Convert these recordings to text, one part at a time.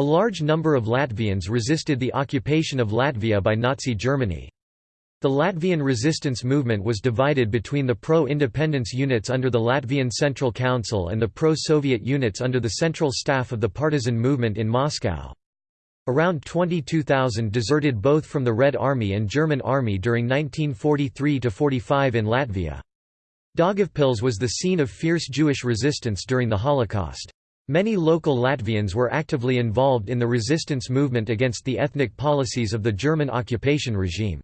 A large number of Latvians resisted the occupation of Latvia by Nazi Germany. The Latvian resistance movement was divided between the pro-independence units under the Latvian Central Council and the pro-Soviet units under the Central Staff of the partisan movement in Moscow. Around 22,000 deserted both from the Red Army and German Army during 1943–45 in Latvia. Daugavpils was the scene of fierce Jewish resistance during the Holocaust. Many local Latvians were actively involved in the resistance movement against the ethnic policies of the German occupation regime.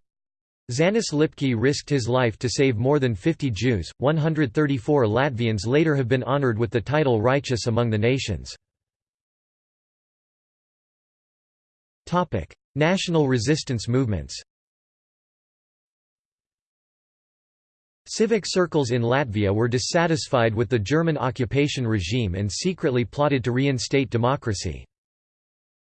Zanis Lipke risked his life to save more than 50 Jews. 134 Latvians later have been honored with the title Righteous among the Nations. Topic: National resistance movements. Civic circles in Latvia were dissatisfied with the German occupation regime and secretly plotted to reinstate democracy.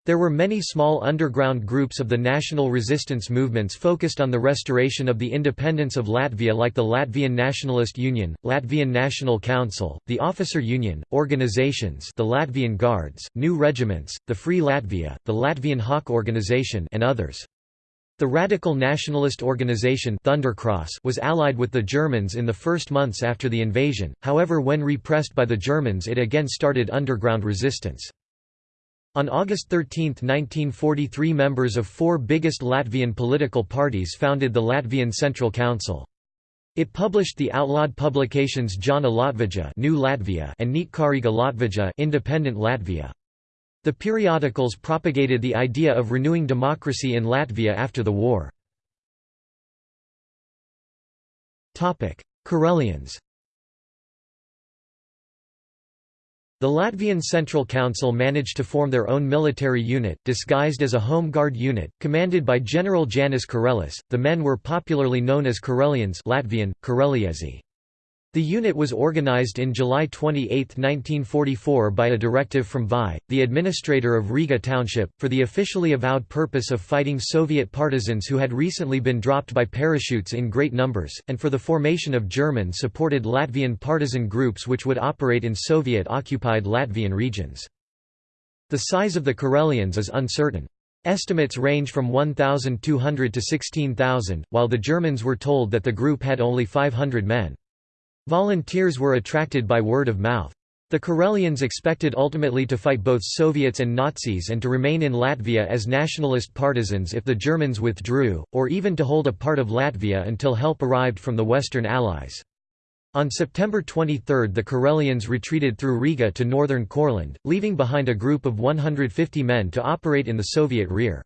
There were many small underground groups of the national resistance movements focused on the restoration of the independence of Latvia like the Latvian Nationalist Union, Latvian National Council, the Officer Union, organizations the Latvian Guards, New Regiments, the Free Latvia, the Latvian Hawk Organization and others. The radical nationalist organization Thundercross was allied with the Germans in the first months after the invasion, however when repressed by the Germans it again started underground resistance. On August 13, 1943 members of four biggest Latvian political parties founded the Latvian Central Council. It published the outlawed publications Jaunā Latvija New Latvia and Neatkarīga Latvija Independent Latvia. The periodicals propagated the idea of renewing democracy in Latvia after the war. Kurelians The Latvian Central Council managed to form their own military unit, disguised as a Home Guard unit, commanded by General Janis Kurelis. The men were popularly known as Kurelians Latvian, Kareliezi. The unit was organized in July 28, 1944 by a directive from VI, the administrator of Riga Township, for the officially avowed purpose of fighting Soviet partisans who had recently been dropped by parachutes in great numbers, and for the formation of German-supported Latvian partisan groups which would operate in Soviet-occupied Latvian regions. The size of the Kurelians is uncertain. Estimates range from 1,200 to 16,000, while the Germans were told that the group had only 500 men. Volunteers were attracted by word of mouth. The Kurelians expected ultimately to fight both Soviets and Nazis and to remain in Latvia as nationalist partisans if the Germans withdrew, or even to hold a part of Latvia until help arrived from the Western Allies. On September 23 the Kurelians retreated through Riga to northern Courland, leaving behind a group of 150 men to operate in the Soviet rear.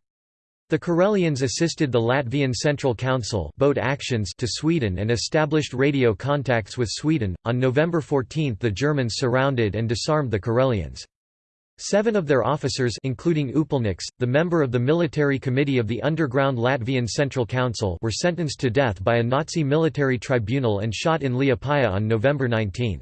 The Kurelians assisted the Latvian Central Council boat actions to Sweden and established radio contacts with Sweden. On November 14 the Germans surrounded and disarmed the Kurelians. Seven of their officers including Upelniks, the member of the military committee of the underground Latvian Central Council were sentenced to death by a Nazi military tribunal and shot in Liepāja on November 19.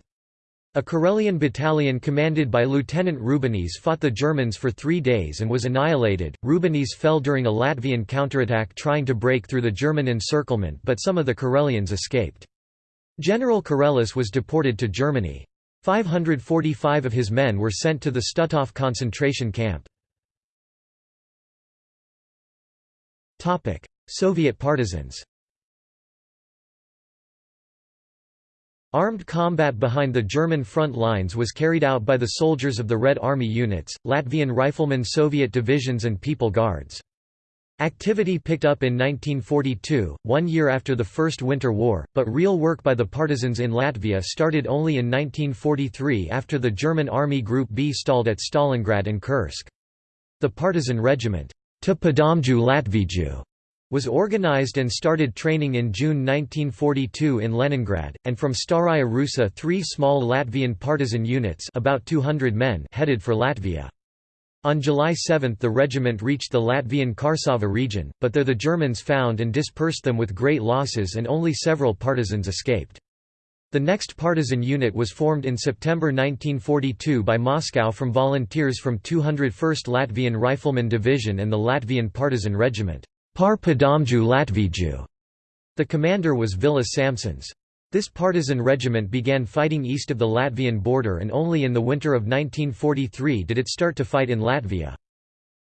A Kurelian battalion commanded by Lieutenant Rubenis fought the Germans for three days and was annihilated. Rubenis fell during a Latvian counterattack trying to break through the German encirclement, but some of the Kurelians escaped. General Kurelis was deported to Germany. 545 of his men were sent to the Stutthof concentration camp. Soviet partisans Armed combat behind the German front lines was carried out by the soldiers of the Red Army units, Latvian Riflemen Soviet divisions and People Guards. Activity picked up in 1942, one year after the First Winter War, but real work by the partisans in Latvia started only in 1943 after the German Army Group B stalled at Stalingrad and Kursk. The partisan regiment, to Padomju Latviju, was organized and started training in June 1942 in Leningrad, and from Staraya Rusa three small Latvian partisan units about 200 men headed for Latvia. On July 7 the regiment reached the Latvian Karsava region, but there the Germans found and dispersed them with great losses and only several partisans escaped. The next partisan unit was formed in September 1942 by Moscow from volunteers from 201st Latvian Rifleman Division and the Latvian Partisan Regiment. Par Padomju Latviju. The commander was Vilis Samsons. This partisan regiment began fighting east of the Latvian border and only in the winter of 1943 did it start to fight in Latvia.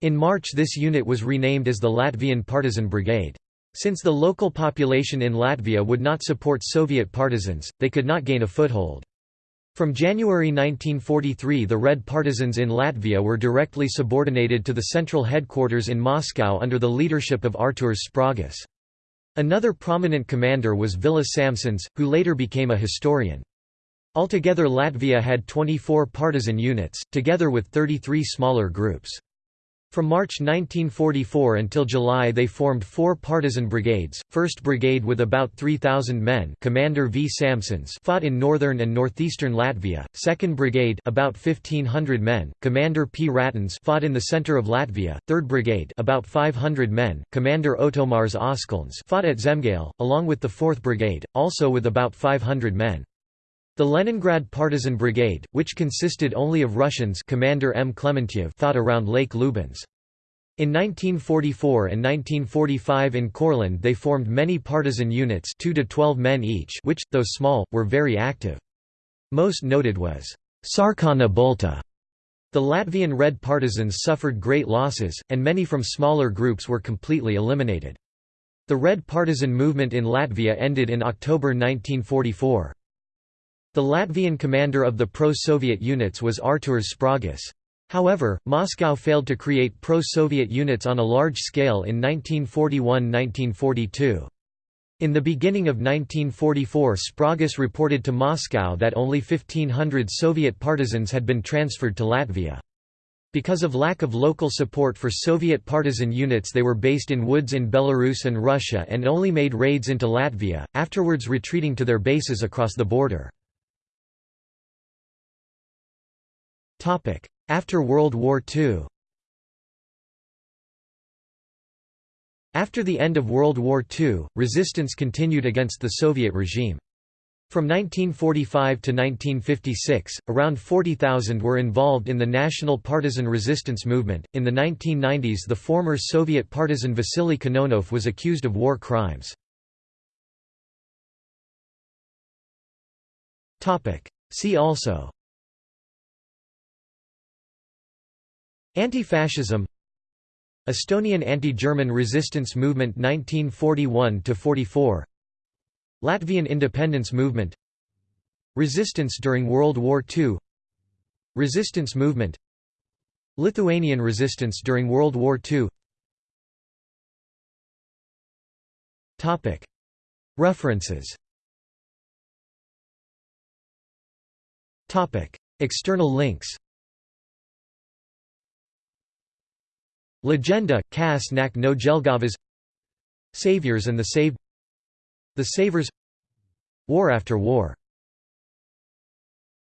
In March this unit was renamed as the Latvian Partisan Brigade. Since the local population in Latvia would not support Soviet partisans, they could not gain a foothold. From January 1943 the Red Partisans in Latvia were directly subordinated to the central headquarters in Moscow under the leadership of Artūrs Sprāgis. Another prominent commander was Vilis Samsons, who later became a historian. Altogether Latvia had 24 partisan units, together with 33 smaller groups. From March 1944 until July they formed four partisan brigades, 1st Brigade with about 3,000 men Commander V. Samsons fought in northern and northeastern Latvia, 2nd Brigade about 1,500 men, Commander P. Ratins fought in the center of Latvia, 3rd Brigade about 500 men, Commander Otomars Oskalns fought at Zemgale, along with the 4th Brigade, also with about 500 men. The Leningrad Partisan Brigade, which consisted only of Russians Commander M. Klementiev fought around Lake Lubens. In 1944 and 1945 in Courland they formed many partisan units 2 to 12 men each which, though small, were very active. Most noted was Sarkana Balta. The Latvian Red Partisans suffered great losses, and many from smaller groups were completely eliminated. The Red Partisan movement in Latvia ended in October 1944. The Latvian commander of the pro-Soviet units was Artūrs Sprāgis. However, Moscow failed to create pro-Soviet units on a large scale in 1941–1942. In the beginning of 1944 Sprāgis reported to Moscow that only 1,500 Soviet partisans had been transferred to Latvia. Because of lack of local support for Soviet partisan units they were based in woods in Belarus and Russia and only made raids into Latvia, afterwards retreating to their bases across the border. After World War II After the end of World War II, resistance continued against the Soviet regime. From 1945 to 1956, around 40,000 were involved in the national partisan resistance movement. In the 1990s, the former Soviet partisan Vasily Kononov was accused of war crimes. Topic: See also Anti-fascism. Estonian anti-German resistance movement 1941–44 Latvian independence movement. Resistance during World War II Resistance movement. Lithuanian resistance during World War II References. External links Legenda, Kas nak no Jelgavas Saviors and the Saved. The Savers. War after War